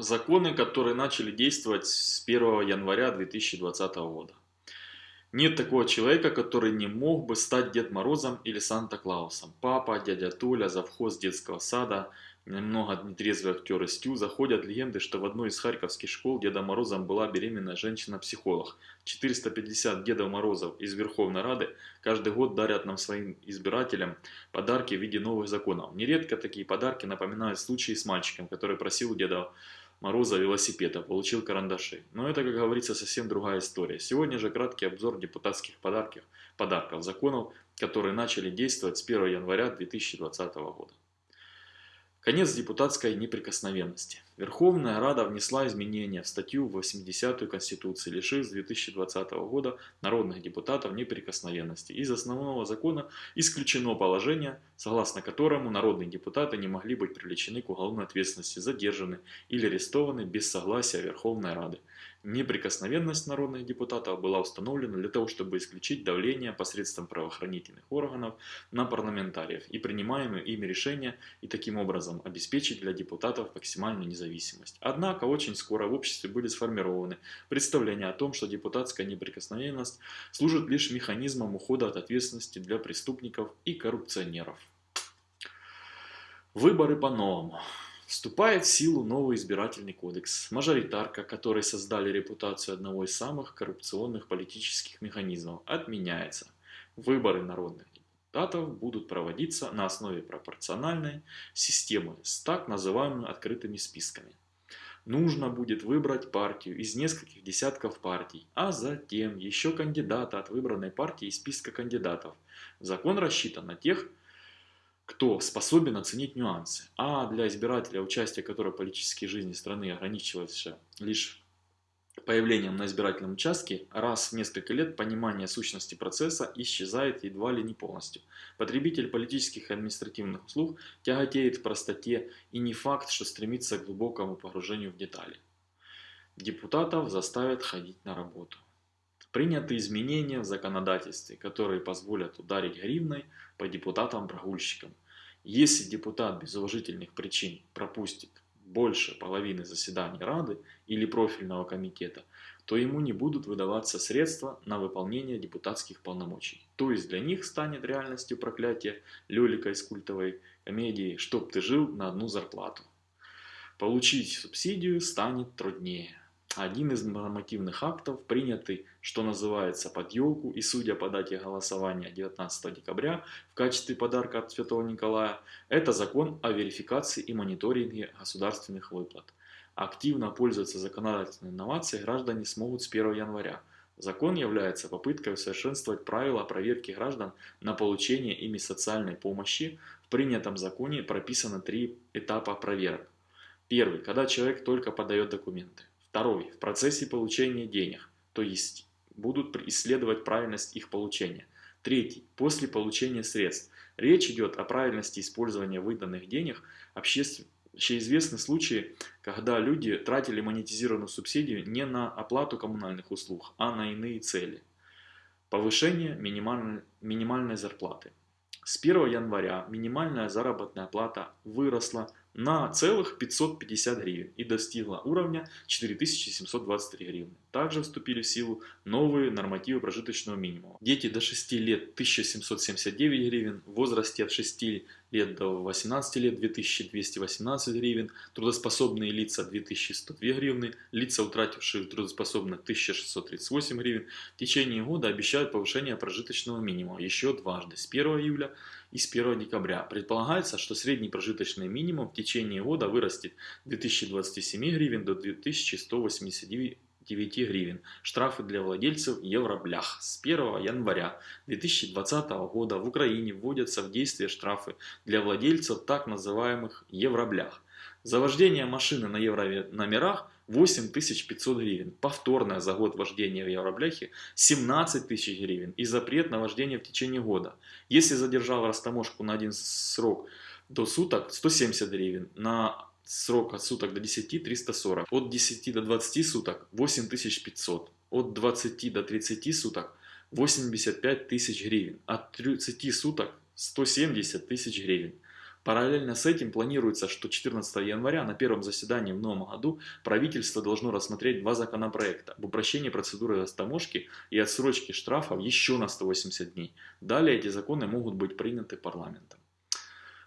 Законы, которые начали действовать с 1 января 2020 года. Нет такого человека, который не мог бы стать Дед Морозом или Санта-Клаусом. Папа, дядя Толя, завхоз детского сада, немного нетрезвый актер из Тю. Заходят легенды, что в одной из харьковских школ Дедом Морозом была беременная женщина-психолог. 450 Дедов Морозов из Верховной Рады каждый год дарят нам своим избирателям подарки в виде новых законов. Нередко такие подарки напоминают случаи с мальчиком, который просил у Деда Мороза велосипеда, получил карандаши. Но это, как говорится, совсем другая история. Сегодня же краткий обзор депутатских подарков, подарков законов, которые начали действовать с 1 января 2020 года. Конец депутатской неприкосновенности. Верховная Рада внесла изменения в статью 80 Конституции, лишив с 2020 года народных депутатов неприкосновенности. Из основного закона исключено положение, согласно которому народные депутаты не могли быть привлечены к уголовной ответственности, задержаны или арестованы без согласия Верховной Рады. Неприкосновенность народных депутатов была установлена для того, чтобы исключить давление посредством правоохранительных органов на парламентариев и принимаемые ими решения и таким образом обеспечить для депутатов максимальную независимость. Однако очень скоро в обществе были сформированы представления о том, что депутатская неприкосновенность служит лишь механизмом ухода от ответственности для преступников и коррупционеров. Выборы по-новому. Вступает в силу новый избирательный кодекс, мажоритарка, который создали репутацию одного из самых коррупционных политических механизмов, отменяется. Выборы народных депутатов будут проводиться на основе пропорциональной системы с так называемыми открытыми списками. Нужно будет выбрать партию из нескольких десятков партий, а затем еще кандидата от выбранной партии из списка кандидатов. Закон рассчитан на тех, кто способен оценить нюансы. А для избирателя, участие которого в политической жизни страны ограничивалось лишь появлением на избирательном участке, раз в несколько лет понимание сущности процесса исчезает едва ли не полностью. Потребитель политических и административных услуг тяготеет в простоте и не факт, что стремится к глубокому погружению в детали. Депутатов заставят ходить на работу. Приняты изменения в законодательстве, которые позволят ударить гривной по депутатам-прогульщикам. Если депутат без уважительных причин пропустит больше половины заседаний Рады или профильного комитета, то ему не будут выдаваться средства на выполнение депутатских полномочий. То есть для них станет реальностью проклятие Лелика из культовой комедии «Чтоб ты жил на одну зарплату». Получить субсидию станет труднее. Один из нормативных актов, принятый, что называется, под елку и, судя по дате голосования 19 декабря, в качестве подарка от Святого Николая, это закон о верификации и мониторинге государственных выплат. Активно пользоваться законодательной инновацией граждане смогут с 1 января. Закон является попыткой усовершенствовать правила проверки граждан на получение ими социальной помощи. В принятом законе прописано три этапа проверок. Первый, когда человек только подает документы. Второй. В процессе получения денег, то есть будут исследовать правильность их получения. Третий. После получения средств. Речь идет о правильности использования выданных денег. Общеизвестны случаи, когда люди тратили монетизированную субсидию не на оплату коммунальных услуг, а на иные цели. Повышение минимальной, минимальной зарплаты. С 1 января минимальная заработная плата выросла на целых 550 гривен и достигла уровня 4723 гривны. Также вступили в силу новые нормативы прожиточного минимума. Дети до 6 лет 1779 гривен, в возрасте от 6 лет до 18 лет 2218 гривен, трудоспособные лица 2102 гривны, лица, утратившие трудоспособность 1638 гривен. В течение года обещают повышение прожиточного минимума еще дважды, с 1 июля и с 1 декабря. Предполагается, что средний прожиточный минимум в течение года вырастет 2027 гривен до 2189 9 гривен. Штрафы для владельцев евроблях. С 1 января 2020 года в Украине вводятся в действие штрафы для владельцев так называемых евроблях. За вождение машины на еврономерах 8500 гривен. Повторное за год вождения в евробляхе 17 тысяч гривен. И запрет на вождение в течение года. Если задержал растаможку на один срок до суток 170 гривен. На срок от суток до 10 340. От 10 до 20 суток 8500. От 20 до 30 суток 85 тысяч гривен. От 30 суток 170 тысяч гривен. Параллельно с этим планируется, что 14 января на первом заседании в новом году правительство должно рассмотреть два законопроекта об упрощении процедуры растаможки и отсрочке штрафов еще на 180 дней. Далее эти законы могут быть приняты парламентом.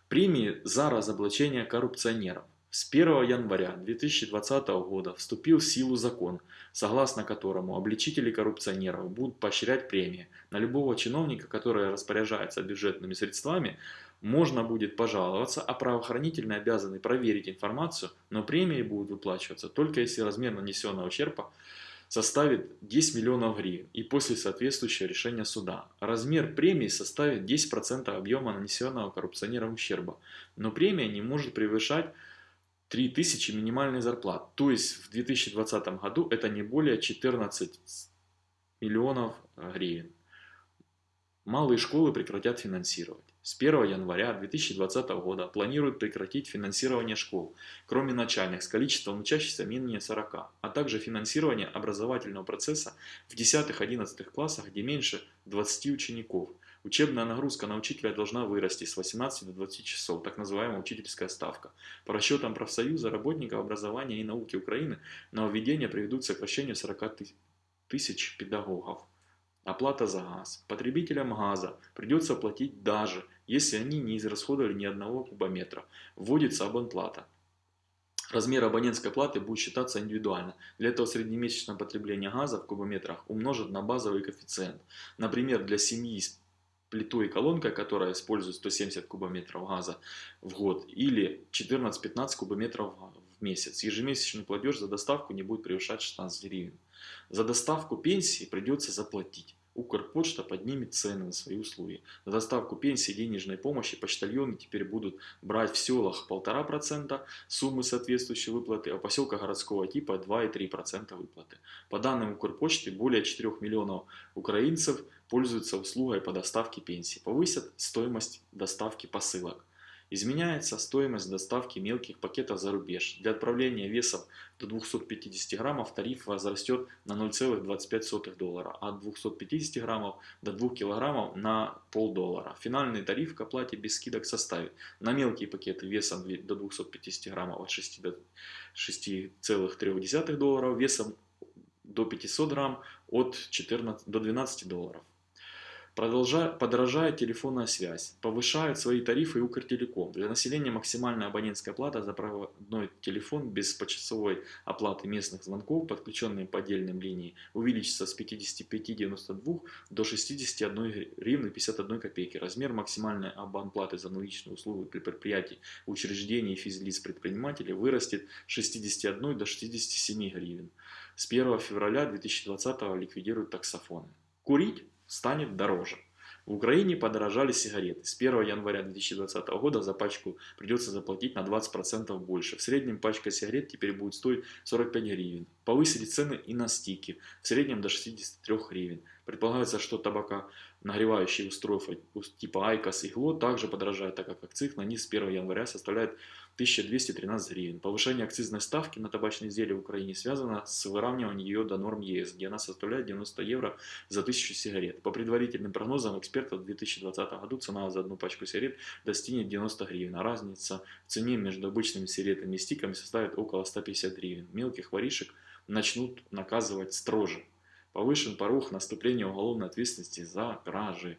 Премии за разоблачение коррупционеров. С 1 января 2020 года вступил в силу закон, согласно которому обличители коррупционеров будут поощрять премии. На любого чиновника, который распоряжается бюджетными средствами, можно будет пожаловаться, а правоохранительные обязаны проверить информацию, но премии будут выплачиваться только если размер нанесенного ущерба составит 10 миллионов гривен и после соответствующего решения суда. Размер премии составит 10% объема нанесенного коррупционером ущерба, но премия не может превышать 3000 минимальной зарплат. То есть в 2020 году это не более 14 миллионов гривен. Малые школы прекратят финансировать. С 1 января 2020 года планируют прекратить финансирование школ, кроме начальных, с количеством учащихся менее 40, а также финансирование образовательного процесса в 10-11 классах, где меньше 20 учеников. Учебная нагрузка на учителя должна вырасти с 18 до 20 часов, так называемая учительская ставка. По расчетам профсоюза работников образования и науки Украины, нововведения приведут к сокращению 40 тысяч педагогов. Оплата за газ. Потребителям газа придется платить даже, если они не израсходовали ни одного кубометра. Вводится абонплата. Размер абонентской платы будет считаться индивидуально. Для этого среднемесячное потребление газа в кубометрах умножат на базовый коэффициент. Например, для семьи с плитой и колонкой, которая использует 170 кубометров газа в год, или 14-15 кубометров в месяц. Ежемесячный платеж за доставку не будет превышать 16 гривен. За доставку пенсии придется заплатить. Укрпочта поднимет цены на свои услуги. За доставку пенсии и денежной помощи почтальоны теперь будут брать в селах 1,5% суммы соответствующей выплаты, а в поселках городского типа 2,3% выплаты. По данным Укрпочты, более 4 миллионов украинцев пользуются услугой по доставке пенсии. Повысят стоимость доставки посылок. Изменяется стоимость доставки мелких пакетов за рубеж. Для отправления весов до 250 граммов тариф возрастет на 0,25 доллара, а от 250 граммов до 2 килограммов на полдоллара. Финальный тариф к оплате без скидок составит на мелкие пакеты весом до 250 граммов от 6 до 6,3 долларов, весом до 500 грамм от 14 до 12 долларов. Подорожает телефонная связь, повышают свои тарифы и Укртелеком. Для населения максимальная абонентская плата за проводной телефон без почасовой оплаты местных звонков, подключенные по отдельным линии, увеличится с 55,92 до 61 гривны 51 копейки. Размер максимальной абонплаты за наличные услуги при предприятии, учреждении физлиц предпринимателей вырастет с 61 до 67 гривен. С 1 февраля 2020 ликвидируют таксофоны. Курить станет дороже. В Украине подорожали сигареты. С 1 января 2020 года за пачку придется заплатить на 20% больше. В среднем пачка сигарет теперь будет стоить 45 гривен. Повысили цены и на стики, в среднем до 63 гривен. Предполагается, что табаконагревающие устройства типа IQOS и glo также подорожают, так как акциз на них с 1 января составляет 1213 гривен. Повышение акцизной ставки на табачные изделия в Украине связано с выравниванием ее до норм ЕС, где она составляет 90 евро за 1000 сигарет. По предварительным прогнозам экспертов в 2020 году цена за одну пачку сигарет достигнет 90 гривен, а разница в цене между обычными сигаретами и стиками составит около 150 гривен. Мелких воришек начнут наказывать строже. Повышен порог наступления уголовной ответственности за кражи.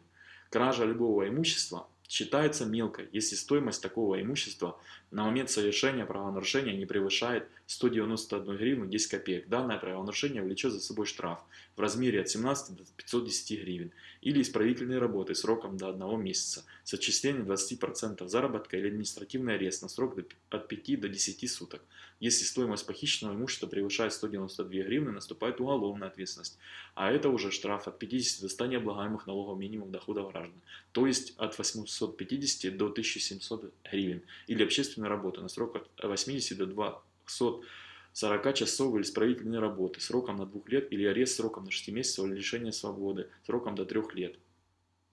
Кража любого имущества считается мелкой, если стоимость такого имущества на момент совершения правонарушения не превышает 191 гривну 10 копеек. Данное правонарушение влечет за собой штраф в размере от 17 до 510 гривен или исправительные работы сроком до 1 месяца с отчислением 20% заработка или административный арест на срок от 5 до 10 суток. Если стоимость похищенного имущества превышает 192 гривны, наступает уголовная ответственность, а это уже штраф от 50 до 100 необлагаемых налогов минимум дохода граждан, то есть от 850 до 1700 гривен или общественная работа на срок от 80 до 240 часов или исправительной работы сроком на 2 лет или арест сроком на 6 месяцев или лишение свободы сроком до 3 лет.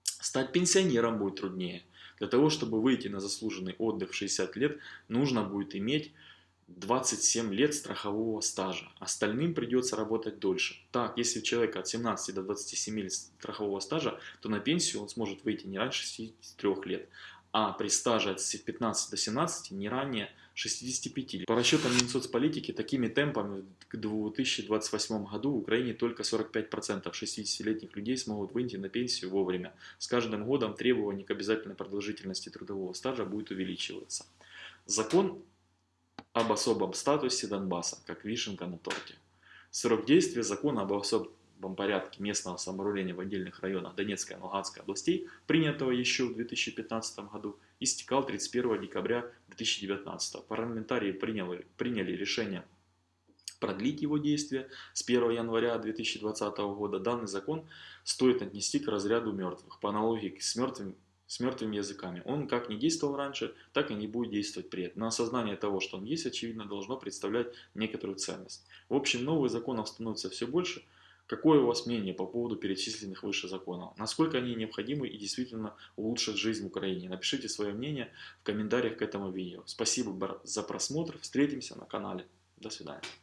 Стать пенсионером будет труднее. Для того, чтобы выйти на заслуженный отдых в 60 лет, нужно будет иметь 27 лет страхового стажа. Остальным придется работать дольше. Так, если у человека от 17 до 27 лет страхового стажа, то на пенсию он сможет выйти не раньше 63 лет. а при стаже от 15 до 17 не ранее 65. По расчетам Минсоцполитики, такими темпами к 2028 году в Украине только 45% 60-летних людей смогут выйти на пенсию вовремя. С каждым годом требования к обязательной продолжительности трудового стажа будет увеличиваться. Закон об особом статусе Донбасса, как вишенка на торте. Срок действия закона об особом порядке местного самоуправления в отдельных районах Донецкой и Луганской областей, принятого еще в 2015 году, истекал 31 декабря 2019. Парламентарии приняли, приняли решение продлить его действие с 1 января 2020 года. Данный закон стоит отнести к разряду мертвых, по аналогии с мертвым с мертвыми языками. Он как не действовал раньше, так и не будет действовать при этом. Но осознание того, что он есть, очевидно, должно представлять некоторую ценность. В общем, новых законов становится все больше. Какое у вас мнение по поводу перечисленных выше законов? Насколько они необходимы и действительно улучшат жизнь в Украине? Напишите свое мнение в комментариях к этому видео. Спасибо за просмотр. Встретимся на канале. До свидания.